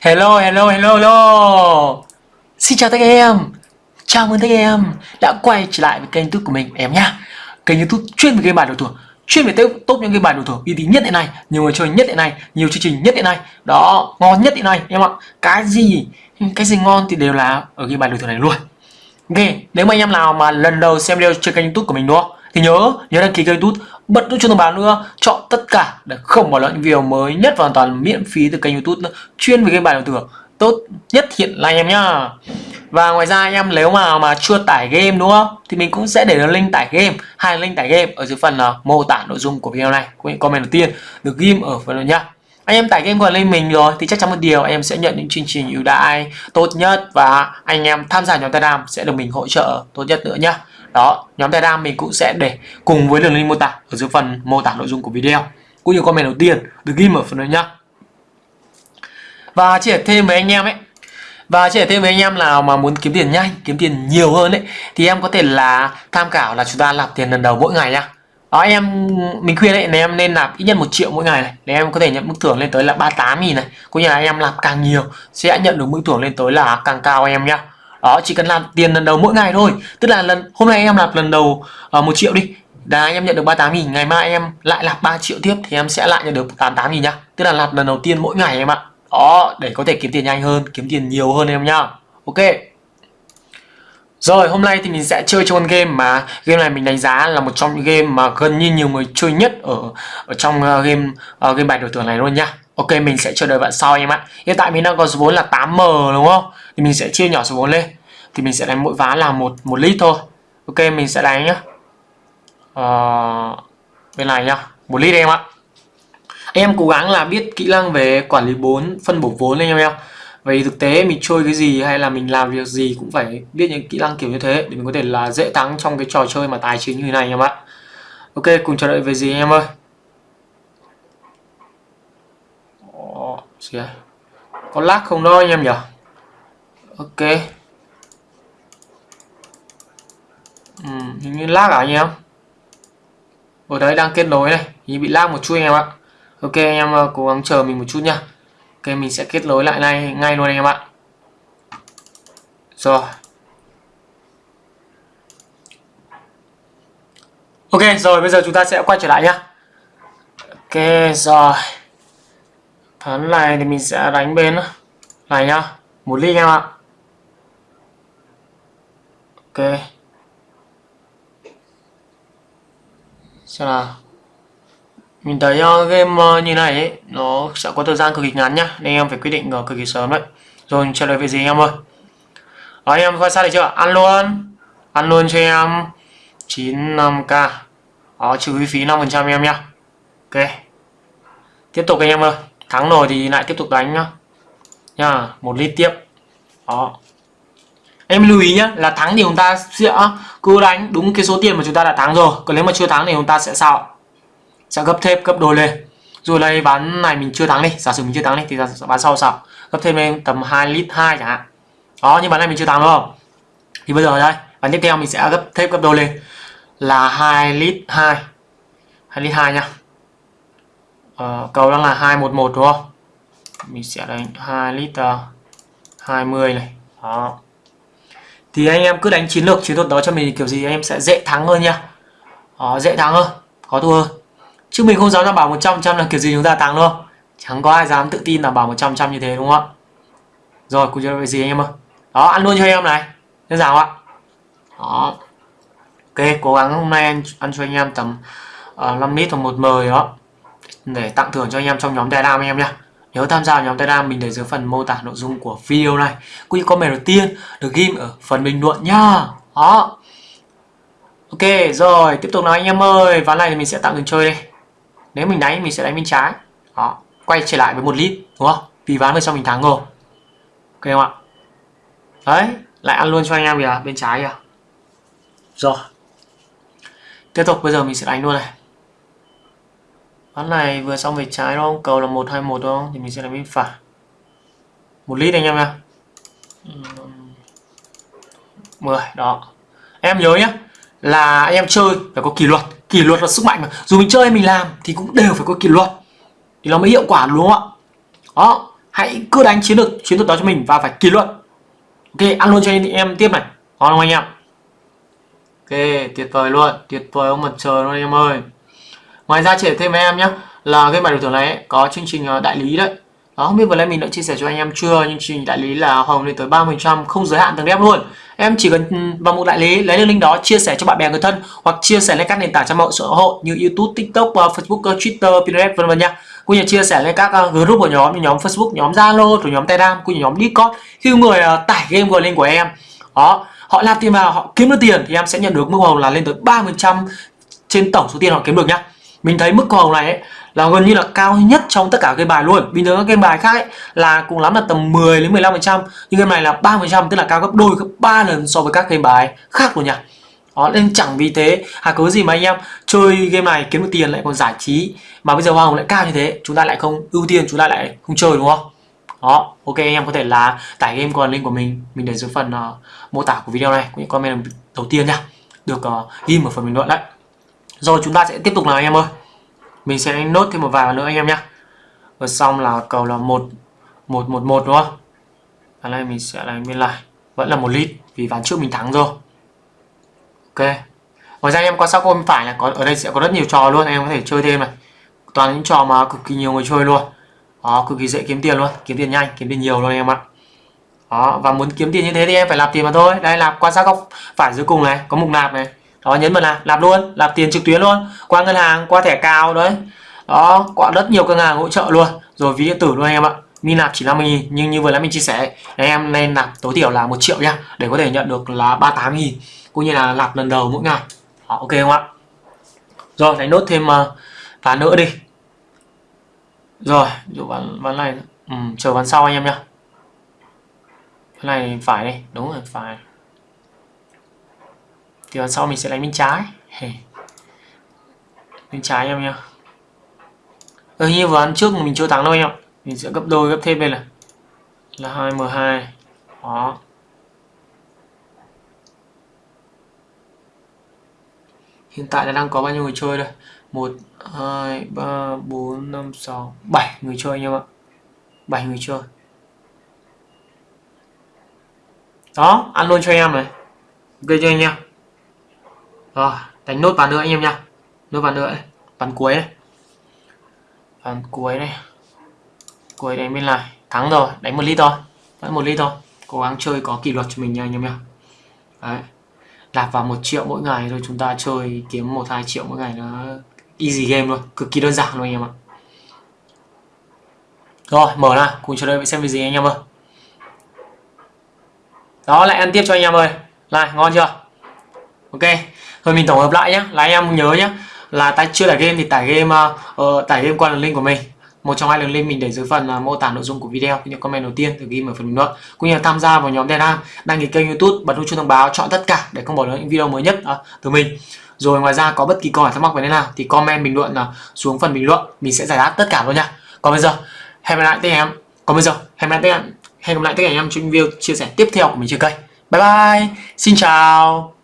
Hello, hello, hello, hello. Xin chào tất cả em. Chào mừng tất cả em đã quay trở lại với kênh youtube của mình em nhá. Kênh youtube chuyên về game bài đổi thưởng Chuyên về top những game bài đổi thưởng uy tín nhất hiện nay Nhiều người chơi nhất hiện nay Nhiều chương trình nhất hiện nay. Đó, ngon nhất hiện nay em ạ. Cái gì, cái gì ngon thì đều là ở game bài đổi thưởng này luôn. Ok, nếu mà anh em nào mà lần đầu xem video trên kênh youtube của mình đúng không? Thì nhớ nhớ đăng ký kênh youtube bật nút chuông thông báo nữa chọn tất cả để không bỏ lỡ những video mới nhất và hoàn toàn miễn phí từ kênh youtube nữa. chuyên về game bài đổi thưởng tốt nhất hiện là anh em nhá. Và ngoài ra anh em nếu mà mà chưa tải game đúng không? Thì mình cũng sẽ để link tải game. Hai link tải game ở dưới phần uh, mô tả nội dung của video này. Comment đầu tiên. Được ghim ở phần nhá anh em tải game vào lên mình rồi, thì chắc chắn một điều, anh em sẽ nhận những chương trình ưu đãi tốt nhất và anh em tham gia nhóm Telegram sẽ được mình hỗ trợ tốt nhất nữa nhá. Đó, nhóm telegram mình cũng sẽ để cùng với đường link mô tả ở dưới phần mô tả nội dung của video, cũng như comment đầu tiên được ghi ở phần đó nhá. Và chia sẻ thêm với anh em ấy. Và chia sẻ thêm với anh em nào mà muốn kiếm tiền nhanh, kiếm tiền nhiều hơn đấy thì em có thể là tham khảo là chúng ta làm tiền lần đầu mỗi ngày nhá đó em mình khuyên đấy em nên nạp ít nhất một triệu mỗi ngày này. Để em có thể nhận mức thưởng lên tới là 38 nghìn này. Cũng như là em làm càng nhiều sẽ nhận được mức thưởng lên tới là càng cao em nhá. Đó chỉ cần làm tiền lần đầu mỗi ngày thôi. Tức là lần hôm nay em làm lần đầu uh, triệu đi. Là em nhận được 38 nghìn ngày mai em lại làm 3 triệu tiếp thì em sẽ lại nhận được 88 nghìn nhá. Tức là làm lần đầu tiên mỗi ngày em ạ. Đó để có thể kiếm tiền nhanh hơn kiếm tiền nhiều hơn em nhá. Ok rồi hôm nay thì mình sẽ chơi cho con game mà game này mình đánh giá là một trong những game mà gần như nhiều người chơi nhất ở ở trong uh, game uh, game bài đổi thưởng này luôn nhá Ok mình sẽ chờ đợi bạn sau em ạ. Hiện tại mình đang có số vốn là 8M đúng không? Thì mình sẽ chia nhỏ số vốn lên. Thì mình sẽ đánh mỗi ván là một một lít thôi. Ok mình sẽ đánh nhá. Uh, Bên này nhá. Một lít em ạ. Em cố gắng là biết kỹ năng về quản lý vốn Phân bổ vốn lên em em Vậy thực tế mình chơi cái gì hay là mình làm việc gì cũng phải biết những kỹ năng kiểu như thế để mình có thể là dễ thắng trong cái trò chơi mà tài chính như thế này em ạ. Ok, cùng chờ đợi về gì em ơi. gì đây có lag không đó anh em nhỉ? Ok. Ừ, hình như lag à anh em? Ở đấy đang kết nối này hình bị lag một chút anh em ạ. Ok anh em ờ, cố gắng chờ mình một chút nha ok, mình sẽ kết nối lại ngay ngay luôn anh em ạ. Rồi. Ok, rồi, bây giờ chúng ta sẽ quay trở lại nhá. Ok, rồi. Ván này thì mình sẽ đánh bên này nhá. Một ly anh em ạ. Ok. Xem nào mình thấy uh, game uh, như này ấy, nó sẽ có thời gian cực kỳ ngắn nhá nên em phải quyết định uh, cực kỳ sớm đấy. Rồi trả lời về gì em ơi? Đó, em quan sát được chưa? Ăn luôn. Ăn luôn cho em. 95k đó trừ phí 5% em nhá. Ok. Tiếp tục anh em ơi. Thắng rồi thì lại tiếp tục đánh nhá. Nha một lít tiếp. Đó em lưu ý nhá là thắng thì chúng ta sẽ cứ đánh đúng cái số tiền mà chúng ta đã thắng rồi. Còn nếu mà chưa thắng thì chúng ta sẽ sao sẽ gấp thêm gấp đôi lên. Rồi đây bán này mình chưa thắng đi giả sử mình chưa thắng đi thì bán sau sao? Gấp thêm lên tầm 2 lít 2 chẳng hạn. Đó nhưng bán này mình chưa thắng đúng không? Thì bây giờ đây bán tiếp theo mình sẽ gấp thêm gấp đôi lên là 2 lít 2 2 lít 2 nha. Ờ, cầu đang là 211 đúng không? Mình sẽ đánh 2 lít ờ, uh, 20 này. Đó. Thì anh em cứ đánh chiến lược chiến thuật đó cho mình kiểu gì anh em sẽ dễ thắng hơn nha. Đó, dễ thắng hơn có thua hơn chứ mình không dám đảm bảo 100 trăm là kiểu gì chúng ta thắng đâu chẳng có ai dám tự tin là bảo 100 trăm như thế đúng không ạ rồi cùng chơi gì anh em ơi đó ăn luôn cho anh em này đơn giản không ạ đó ok cố gắng hôm nay ăn, ăn cho anh em tầm uh, 5 lít hoặc một mời đó để tặng thưởng cho anh em trong nhóm Telegram anh em nhé. Nhớ tham gia nhóm Telegram mình để dưới phần mô tả nội dung của video này. Cũng như comment đầu tiên được ghim ở phần bình luận nhá. Đó. Ok rồi, tiếp tục nói anh em ơi, ván này thì mình sẽ tặng đường chơi đây. Nếu mình đánh mình sẽ đánh bên trái. Đó, quay trở lại với một lít đúng không? Vì ván vừa sau mình thắng rồi. Ok không ạ? Đấy, lại ăn luôn cho anh em kìa, bên trái kìa. Rồi. Tiếp tục bây giờ mình sẽ đánh luôn này. Ván này vừa xong về trái đúng không? Cầu là 121 đúng không? Thì mình sẽ đánh bên phải. Một lít anh em nha. 10 đó. Em nhớ nhé là anh em chơi phải có kỷ luật. Kỷ luật là sức mạnh mà. Dù mình chơi hay mình làm thì cũng đều phải có kỷ luật. Thì nó mới hiệu quả đúng không ạ? Đó, hãy cứ đánh chiến lược chiến thuật đó cho mình và phải kỷ luật ok ăn luôn cho anh em tiếp này ngon không anh em ok tuyệt vời luôn tuyệt vời ông mặt trời luôn anh em ơi ngoài ra trẻ thêm với em nhé là game bài đổi thưởng này có chương trình ờ, đại lý đấy đó không biết vừa nãy mình đã chia sẻ cho anh em chưa nhưng chương trình đại lý là hồng lên tới 30% không giới hạn từng đép luôn em chỉ cần vào một đại lý lấy được link đó chia sẻ cho bạn bè người thân hoặc chia sẻ lên các nền tảng trang mạng xã hội như YouTube, TikTok, uh, Facebook, uh, Twitter, Pinterest vân vân nha cũng như chia sẻ lên các uh, group của nhóm như nhóm Facebook, nhóm Zalo, rồi nhóm Telegram, cũng như nhóm Discord. Khi người tải game vào link của em đó họ làm tiền vào họ kiếm được tiền thì em sẽ nhận được mức hồng là lên tới 30% trên tổng số tiền họ kiếm được nhá. Mình thấy mức hồng này ấy, là gần như là cao nhất trong tất cả game bài luôn. Bình thường các game bài khác ấy, là cùng lắm là tầm 10 đến 15 phần trăm nhưng game này là 3 phần trăm tức là cao gấp đôi gấp ba lần so với các game bài khác luôn nhỉ đó nên chẳng vì thế hà cớ gì mà anh em chơi game này kiếm được tiền lại còn giải trí mà bây giờ hoa hồng lại cao như thế chúng ta lại không ưu tiên chúng ta lại không chơi đúng không? Đó ok anh em có thể là tải game còn link của mình mình để dưới phần uh, mô tả của video này cũng như comment đầu tiên nha. Được uh, ghi ở phần bình luận đấy rồi chúng ta sẽ tiếp tục nào anh em ơi? Mình sẽ đánh nốt thêm một vài nữa anh em nhé và xong là cầu là một một một một đúng không? Ở đây mình sẽ đánh bên lại. Vẫn là một lít vì ván trước mình thắng rồi. Ok. Ngoài ra em quan sát bên phải là có, ở đây sẽ có rất nhiều trò luôn em có thể chơi thêm này. Toàn những trò mà cực kỳ nhiều người chơi luôn. Đó, cực kỳ dễ kiếm tiền luôn. Kiếm tiền nhanh, kiếm tiền nhiều luôn em ạ. Đó, và muốn kiếm tiền như thế thì em phải làm tiền mà thôi. Đây là quan sát góc phải dưới cùng này, có mục nạp này đó nhấn vào là làm luôn làm tiền trực tuyến luôn. Qua ngân hàng qua thẻ cào đấy. Đó qua rất nhiều ngân hàng hỗ trợ luôn. Rồi ví điện tử luôn anh em ạ. Mi nạp chỉ 50 nghìn nhưng như vừa nãy mình chia sẻ anh em nên nạp tối thiểu là một triệu nhá để có thể nhận được là 38 nghìn cũng như là nạp lần đầu mỗi ngày. Đó, ok không ạ? Rồi đánh nốt thêm uh, ván nữa đi. Rồi dụ ván ván này ừ, chờ ván sau anh em nhá cái này phải đi. Đúng rồi phải thì đằng sau mình sẽ đánh bên trái. Bên trái em nhá ừ, như vừa ăn trước mình chưa thắng đâu em mình sẽ gấp đôi gấp thêm đây là là 2m2 đó. Hiện tại là đang có bao nhiêu người chơi đây? 1 2 3 4 5 6 7 người chơi anh em ạ. 7 người chơi. Đó ăn luôn cho em này. Ok cho anh em rồi, đánh nốt vào nữa anh em nha nốt vào nữa. Này. cuối này. Ván cuối này. Cuối đánh bên này. Thắng rồi, đánh một lít thôi. Vẫn một lít thôi. Cố gắng chơi có kỷ luật cho mình nha anh em nha đấy. Đạp vào một triệu mỗi ngày rồi chúng ta chơi kiếm một, hai triệu mỗi ngày nó easy game luôn. Cực kỳ đơn giản luôn anh em ạ. Rồi, mở ra. Cùng chờ đợi xem cái gì anh em ơi. Đó, lại ăn tiếp cho anh em ơi. Này, ngon chưa? Ok rồi mình tổng hợp lại nhé là anh em nhớ nhé là ta chưa tải game thì tải game uh, tải game qua đường link của mình. Một trong hai đường link mình để dưới phần uh, mô tả nội dung của video. Cũng như comment đầu tiên được ghi ở phần bình luận. Cũng như là tham gia vào nhóm Telegram đăng ký kênh YouTube bật nút chuông thông báo chọn tất cả để không bỏ lỡ những video mới nhất uh, từ mình. Rồi ngoài ra có bất kỳ câu hỏi thắc mắc về thế nào thì comment bình luận uh, xuống phần bình luận. Mình sẽ giải đáp tất cả luôn nha. Còn bây giờ hẹn gặp lại tất cả em. Còn bây giờ hẹn gặp lại tất cả hẹn gặp lại tất cả anh em trong video chia sẻ tiếp theo của mình trên kênh. Bye bye. Xin chào.